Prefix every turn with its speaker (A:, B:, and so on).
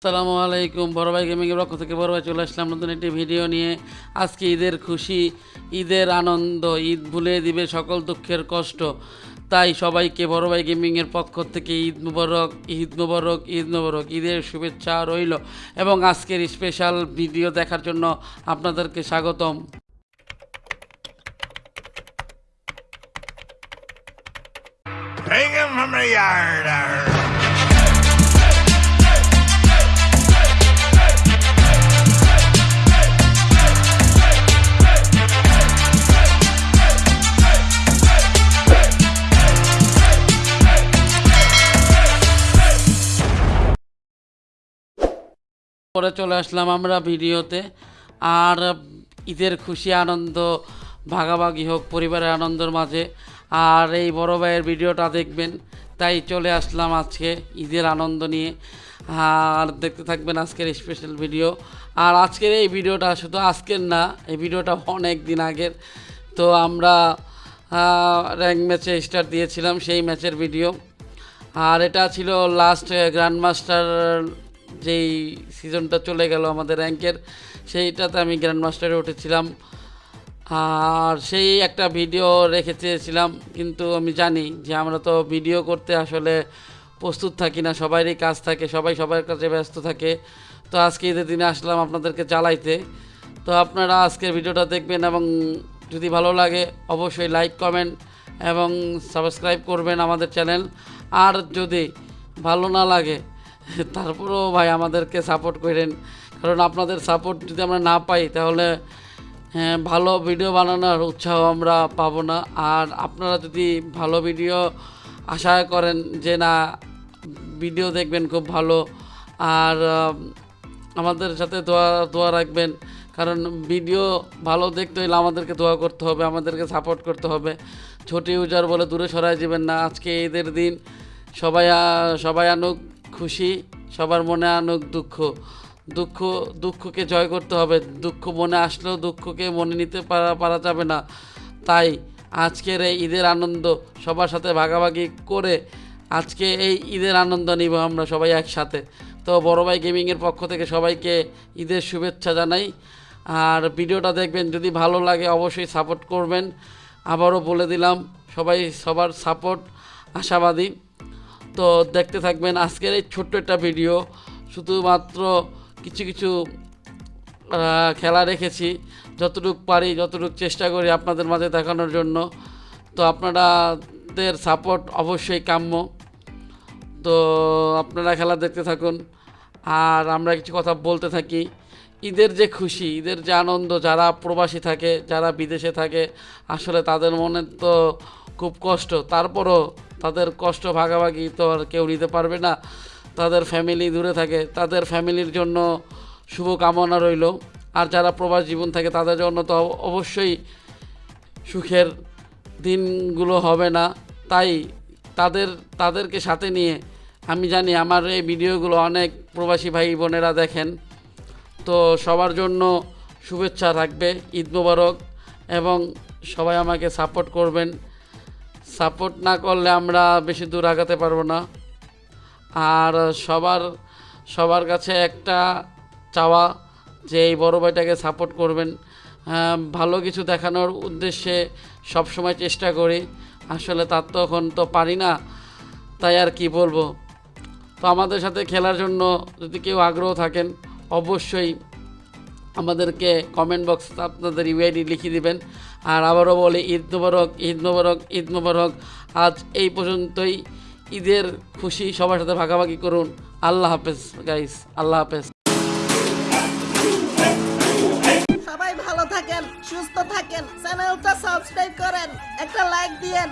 A: আসসালামু আলাইকুম। বড় ভাই গেমিংয়ের পক্ষ থেকে বড় ভাই চলে আসলাম নতুন একটি ভিডিও নিয়ে। আজকে ঈদের খুশি, ঈদের আনন্দ, ঈদ ভুলে দিবে সকল দুঃখের কষ্ট। তাই সবাইকে বড় ভাই গেমিংয়ের পক্ষ থেকে ঈদ মুবারক ঈদ মুবারক ঈদ মুবারক। ঈদের শুভেচ্ছা রইল এবং আজকের স্পেশাল ভিডিও দেখার জন্য আপনাদেরকে স্বাগতম।
B: Bring him from the yard.
A: পরে চলে আসলাম আমরা ভিডিওতে। আর ঈদের খুশি, আনন্দ, ভাগাভাগি হোক, পরিবারের আনন্দের মাঝে। আর এই বড় ভাইয়ের ভিডিওটা দেখবেন, তাই চলে আসলাম আজকে ঈদের আনন্দ নিয়ে। আর দেখতে থাকবেন আজকের স্পেশাল ভিডিও আর আজকের এই ভিডিওটা শুধু আজকের না, এই ভিডিওটা অনেক দিন আগের। তো আমরা র্যাঙ্ক ম্যাচে স্টার্ট দিয়েছিলাম সেই ম্যাচের ভিডিও আর এটা ছিল লাস্ট গ্র্যান্ড মাস্টার যেই সিজনটা চলে গেল আমাদের র্যাঙ্কের, সেইটাতে আমি গ্র্যান্ড মাস্টারে উঠেছিলাম। আর সেই একটা ভিডিও রেখে চেয়েছিলাম কিন্তু আমি জানি যে আমরা তো ভিডিও করতে আসলে প্রস্তুত থাকি না, সবারই কাজ থাকে, সবাই সবার কাছে ব্যস্ত থাকে। তো আজকে ঈদের দিনে আসলাম আপনাদেরকে চালাইতে তো আপনারা আজকের ভিডিওটা দেখবেন এবং যদি ভালো লাগে অবশ্যই লাইক কমেন্ট এবং সাবস্ক্রাইব করবেন আমাদের চ্যানেল আর যদি ভালো না লাগে তারপরেও ভাই আমাদেরকে সাপোর্ট করেন। কারণ আপনাদের সাপোর্ট যদি আমরা না পাই, তাহলে হ্যাঁ ভালো ভিডিও বানানোর উৎসাহ আমরা পাবো না। আর আপনারা যদি ভালো ভিডিও আশা করেন যে না ভিডিও দেখবেন খুব ভালো। আর আমাদের সাথে দোয়া দোয়া রাখবেন। কারণ ভিডিও ভালো দেখতে হলে আমাদেরকে দোয়া করতে হবে, আমাদেরকে সাপোর্ট করতে হবে। ছোট ইউজার বলে দূরে সরাই যাবেন না। আজকে ঈদের দিন সবাই সবাই আনুক। খুশি, সবার মনে আনুক দুঃখ। দুঃখ, দুঃখকে জয় করতে হবে। দুঃখ মনে আসলেও দুঃখকে মনে নিতে পারা পারা যাবে না। তাই আজকের এই ঈদের আনন্দ সবার সাথে ভাগাভাগি করে আজকে এই ঈদের আনন্দ নিব আমরা সবাই একসাথে। তো বড় ভাই গেমিংয়ের পক্ষ থেকে সবাইকে ঈদের শুভেচ্ছা জানাই। আর ভিডিওটা দেখবেন, যদি ভালো লাগে অবশ্যই সাপোর্ট করবেন। আবারও বলে দিলাম, সবাই সবার সাপোর্ট আশাবাদী। তো দেখতে থাকবেন আজকের এই ছোট্ট একটা ভিডিও শুধুমাত্র কিছু কিছু খেলা রেখেছি যতটুকু পারি, যতটুকু চেষ্টা করি আপনাদের মাঝে দেখানোর জন্য। তো আপনাদের সাপোর্ট অবশ্যই কাম্য। তো আপনারা খেলা দেখতে থাকুন। আর আমরা কিছু কথা বলতে থাকি। ঈদের যে খুশি, ঈদের যে আনন্দ, যারা প্রবাসী থাকে, যারা বিদেশে থাকে, আসলে তাদের মনে তো খুব কষ্ট। তারপরও তাদের কষ্ট ভাগাভাগি তো আর কেউ নিতে পারবে না। তাদের ফ্যামিলি দূরে থাকে। তাদের ফ্যামিলির জন্য শুভ কামনা রইল। আর যারা প্রবাস জীবন থাকে, তাদের জন্য তো অবশ্যই সুখের দিনগুলো হবে না। তাই তাদের, তাদেরকে সাথে নিয়ে আমি জানি আমার এই ভিডিওগুলো অনেক প্রবাসী ভাই বোনেরা দেখেন। তো সবার জন্য শুভেচ্ছা থাকবে, ঈদ মোবারক, এবং সবাই আমাকে সাপোর্ট করবেন। সাপোর্ট না করলে আমরা বেশি দূর আগাতে পারব না। আর সবার সবার কাছে একটা চাওয়া যে এই বড় ভাইটাকে সাপোর্ট করবেন। আহ, ভালো কিছু দেখানোর উদ্দেশ্যে সবসময় চেষ্টা করি। আসলে তার তো এখন তো পারি না তাই আর কি বলব। তো আমাদের সাথে খেলার জন্য যদি কেউ আগ্রহ থাকেন অবশ্যই আমাদেরকে কমেন্ট বক্স আপনাদের ইউআইডি লিখে দিবেন। আর আবারও বলি, ঈদ মুবারক ঈদ মুবারক ঈদ মুবারক। আজ এই পর্যন্তই। ঈদের খুশি সবার সাথে ভাগাভাগি করুন। আল্লাহ হাফেজ গাইস আল্লাহ হাফেজ।
C: সবাই ভালো থাকেন, সুস্থ থাকেন, চ্যানেলটা সাবস্ক্রাইব করেন, একটা লাইক দিয়েন।